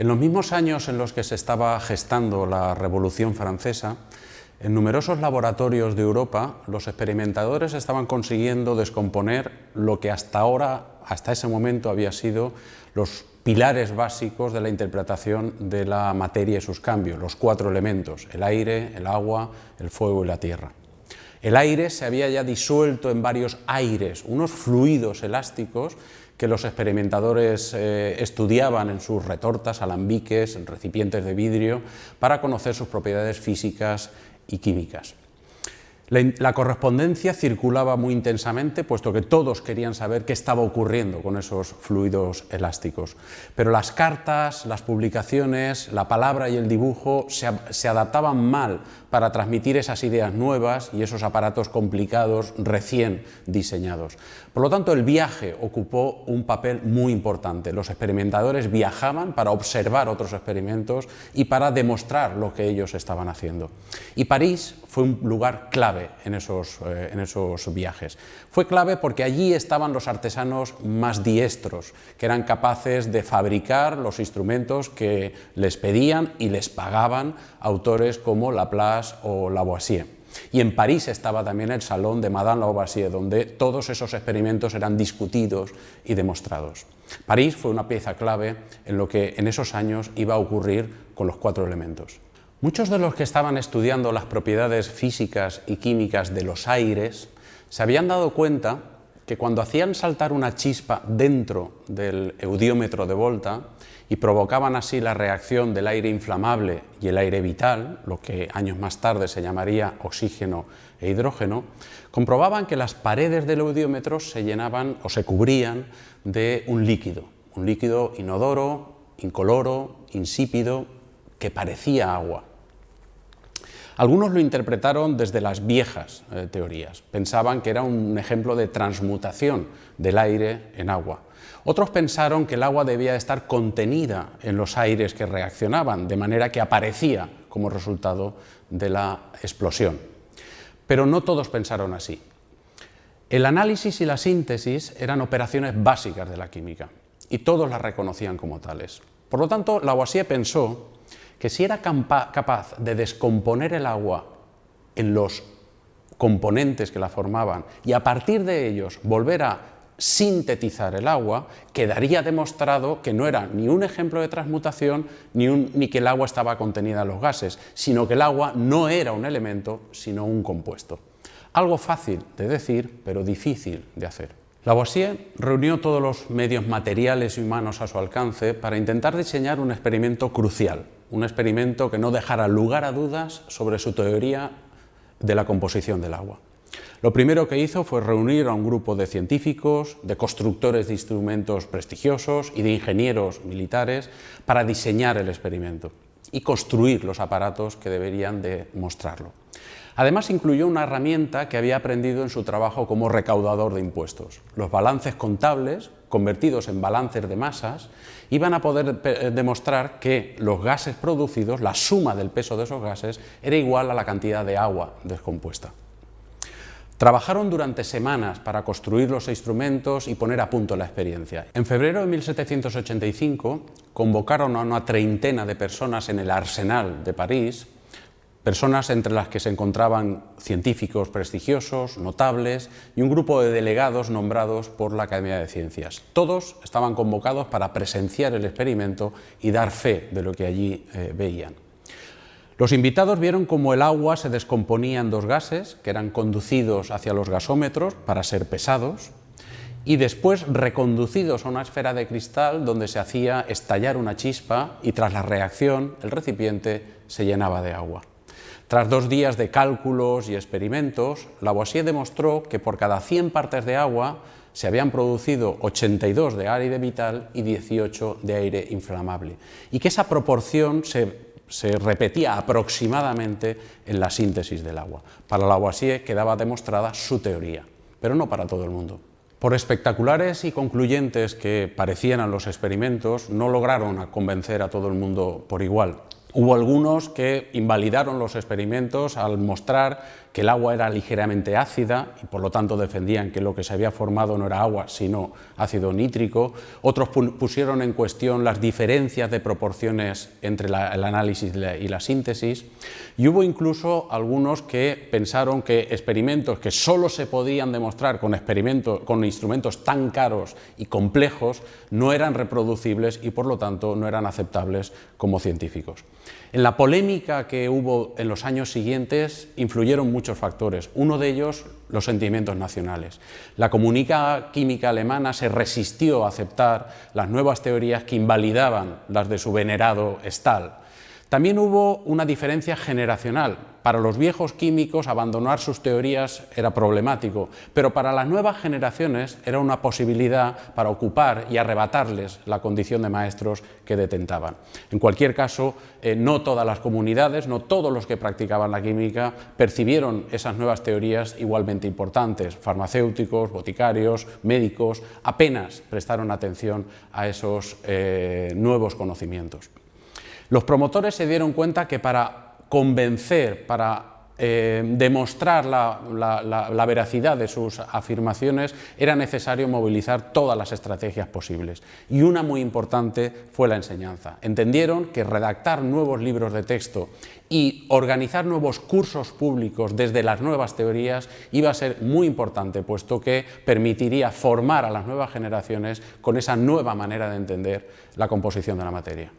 En los mismos años en los que se estaba gestando la Revolución Francesa, en numerosos laboratorios de Europa, los experimentadores estaban consiguiendo descomponer lo que hasta ahora, hasta ese momento, había sido los pilares básicos de la interpretación de la materia y sus cambios, los cuatro elementos, el aire, el agua, el fuego y la tierra. El aire se había ya disuelto en varios aires, unos fluidos elásticos que los experimentadores eh, estudiaban en sus retortas, alambiques, en recipientes de vidrio, para conocer sus propiedades físicas y químicas. La, correspondencia circulaba muy intensamente, puesto que todos querían saber qué estaba ocurriendo con esos fluidos elásticos. Pero las cartas, las publicaciones, la palabra y el dibujo se adaptaban mal para transmitir esas ideas nuevas y esos aparatos complicados recién diseñados. Por lo tanto, el viaje ocupó un papel muy importante. Los experimentadores viajaban para observar otros experimentos y para demostrar lo que ellos estaban haciendo. Y París fue un lugar clave en esos, eh, en esos viajes. Fue clave porque allí estaban los artesanos más diestros, que eran capaces de fabricar los instrumentos que les pedían y les pagaban autores como Laplace, o Lavoisier. Y en París estaba también el salón de Madame Lavoisier, donde todos esos experimentos eran discutidos y demostrados. París fue una pieza clave en lo que en esos años iba a ocurrir con los cuatro elementos. Muchos de los que estaban estudiando las propiedades físicas y químicas de los aires se habían dado cuenta que cuando hacían saltar una chispa dentro del eudiómetro de Volta y provocaban así la reacción del aire inflamable y el aire vital, lo que años más tarde se llamaría oxígeno e hidrógeno, comprobaban que las paredes del eudiómetro se llenaban o se cubrían de un líquido, un líquido inodoro, incoloro, insípido, que parecía agua. Algunos lo interpretaron desde las viejas eh, teorías, pensaban que era un ejemplo de transmutación del aire en agua. Otros pensaron que el agua debía estar contenida en los aires que reaccionaban, de manera que aparecía como resultado de la explosión. Pero no todos pensaron así. El análisis y la síntesis eran operaciones básicas de la química, y todos las reconocían como tales. Por lo tanto, Lavoisier pensó que si era capaz de descomponer el agua en los componentes que la formaban y a partir de ellos volver a sintetizar el agua, quedaría demostrado que no era ni un ejemplo de transmutación ni, ni, que el agua estaba contenida en los gases, sino que el agua no era un elemento, sino un compuesto. Algo fácil de decir, pero difícil de hacer. Lavoisier reunió todos los medios materiales y humanos a su alcance para intentar diseñar un experimento crucial, un experimento que no dejara lugar a dudas sobre su teoría de la composición del agua. Lo primero que hizo fue reunir a un grupo de científicos, de constructores de instrumentos prestigiosos y de ingenieros militares para diseñar el experimento y construir los aparatos que deberían de mostrarlo. Además incluyó una herramienta que había aprendido en su trabajo como recaudador de impuestos. Los balances contables, convertidos en balances de masas, iban a poder eh, demostrar que los gases producidos, la suma del peso de esos gases, era igual a la cantidad de agua descompuesta. Trabajaron durante semanas para construir los instrumentos y poner a punto la experiencia. En febrero de 1785 convocaron a una treintena de personas en el Arsenal de París personas entre las que se encontraban científicos prestigiosos, notables y un grupo de delegados nombrados por la Academia de Ciencias. Todos estaban convocados para presenciar el experimento y dar fe de lo que allí eh, veían. Los invitados vieron cómo el agua se descomponía en dos gases que eran conducidos hacia los gasómetros para ser pesados y después reconducidos a una esfera de cristal donde se hacía estallar una chispa y tras la reacción el recipiente se llenaba de agua. Tras dos días de cálculos y experimentos, Lavoisier demostró que por cada 100 partes de agua se habían producido 82 de aire vital y 18 de aire inflamable, y que esa proporción se, se repetía aproximadamente en la síntesis del agua. Para Lavoisier quedaba demostrada su teoría, pero no para todo el mundo. Por espectaculares y concluyentes que parecían los experimentos, no lograron convencer a todo el mundo por igual. Hubo algunos que invalidaron los experimentos al mostrar que el agua era ligeramente ácida y por lo tanto defendían que lo que se había formado no era agua sino ácido nítrico. Otros pusieron en cuestión las diferencias de proporciones entre el análisis y la síntesis y hubo incluso algunos que pensaron que experimentos que solo se podían demostrar con, experimentos, con instrumentos tan caros y complejos no eran reproducibles y por lo tanto no eran aceptables como científicos. En la polémica que hubo en los años siguientes influyeron muchos factores, uno de ellos los sentimientos nacionales. La comunica química alemana se resistió a aceptar las nuevas teorías que invalidaban las de su venerado Stahl, también hubo una diferencia generacional. Para los viejos químicos abandonar sus teorías era problemático, pero para las nuevas generaciones era una posibilidad para ocupar y arrebatarles la condición de maestros que detentaban. En cualquier caso, eh, no todas las comunidades, no todos los que practicaban la química percibieron esas nuevas teorías igualmente importantes. Farmacéuticos, boticarios, médicos, apenas prestaron atención a esos eh, nuevos conocimientos. Los promotores se dieron cuenta que para convencer, para eh, demostrar la, veracidad de sus afirmaciones era necesario movilizar todas las estrategias posibles. Y una muy importante fue la enseñanza. Entendieron que redactar nuevos libros de texto y organizar nuevos cursos públicos desde las nuevas teorías iba a ser muy importante, puesto que permitiría formar a las nuevas generaciones con esa nueva manera de entender la composición de la materia.